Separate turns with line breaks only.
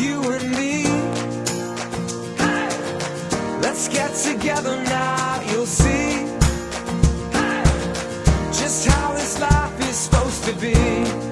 you and me hey! Let's get together now, you'll see hey! Just how this life is supposed to be